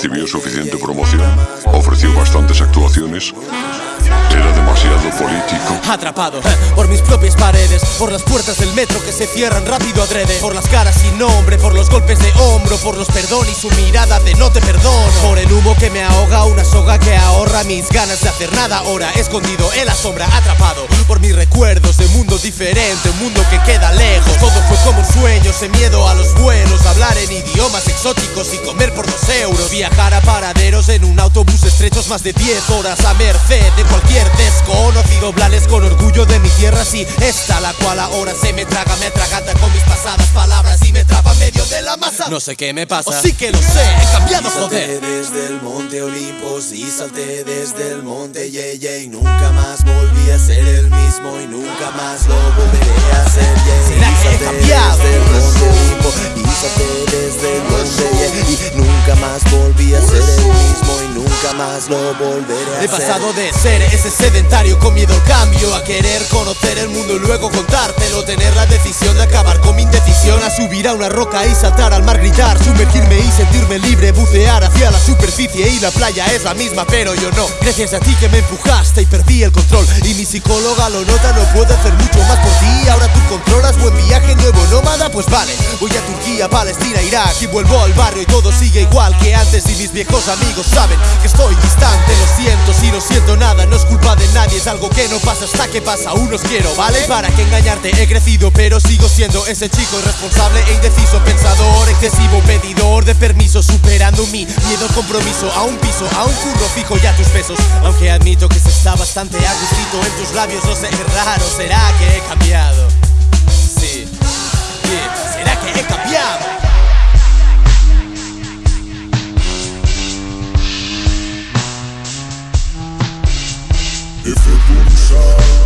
recibió suficiente promoción, ofreció bastantes actuaciones, era demasiado político. Atrapado eh, por mis propias paredes, por las puertas del metro que se cierran rápido adrede, por las caras sin nombre, por los golpes de hombro, por los perdón y su mirada de no te perdono, por el humo que me ahoga, una soga que ahorra mis ganas de hacer nada ahora, escondido en la sombra, atrapado por mis recuerdos de mundo diferente, un mundo que queda lejos. Todo fue como un sueño, miedo a los vuelos, hablar en idiomas exóticos y comer por dos euros, viajar a paraderos en un autobús estrechos más de 10 horas a merced de cualquier desconocido, blales con orgullo de mi tierra, sí, esta la cual ahora se me traga, me atraganta con mis pasadas palabras y me traba medio de la masa. No sé qué me pasa, o sí que lo sé, he cambiado, joder. desde el monte Olimpos y salté desde el monte Yeye y nunca más volví a ser el mismo y nunca más lo volveré a. ¿Será que he cambiado? Nunca más lo volveré a hacer. He pasado de ser ese sedentario con miedo al cambio A querer conocer el mundo y luego contártelo. Tener la decisión de acabar con mi indecisión A subir a una roca y saltar al mar, gritar Sumergirme y sentirme libre, bucear hacia la superficie Y la playa es la misma pero yo no. Gracias a ti que me empujaste y perdí el control. Y mi psicóloga lo nota, no puedo hacer mucho más por ti. Ahora controlas, buen viaje, nuevo nómada Pues vale, voy a Turquía, Palestina, Irak Y vuelvo al barrio y todo sigue igual que antes Y mis viejos amigos saben que estoy distante Lo siento si no siento nada, no es culpa de nadie Es algo que no pasa hasta que pasa, aún os quiero, ¿vale? Para que engañarte he crecido, pero sigo siendo ese chico irresponsable e indeciso Pensador, excesivo, pedidor de permiso Superando mi miedo, compromiso A un piso, a un curro fijo ya tus pesos Aunque admito que se está bastante agustito en tus labios No sé, es raro, ¿será que he cambiado? Future